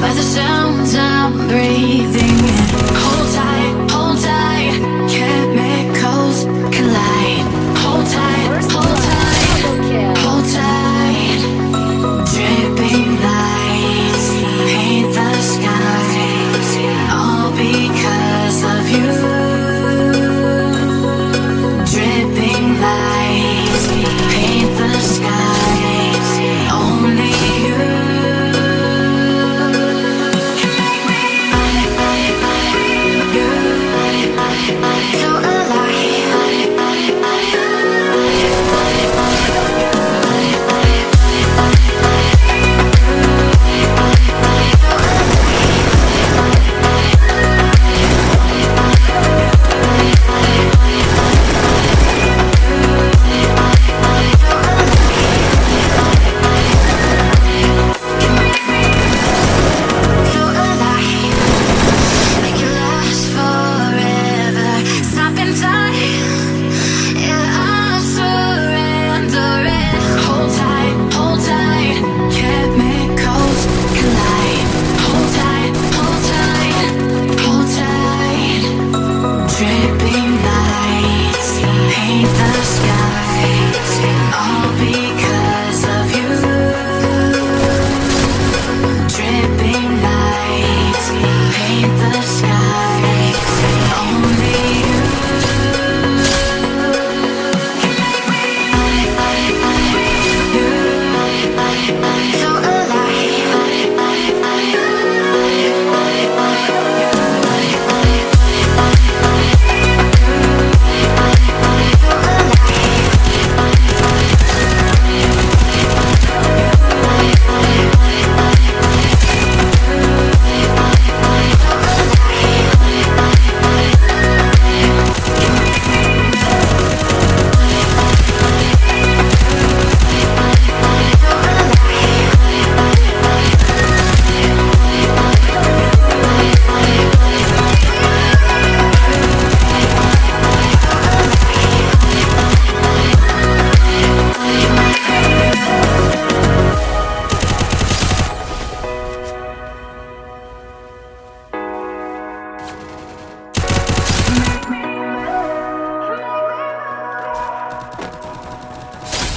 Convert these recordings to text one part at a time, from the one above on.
the sounds I'm breathing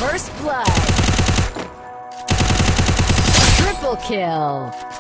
First blood. Triple kill.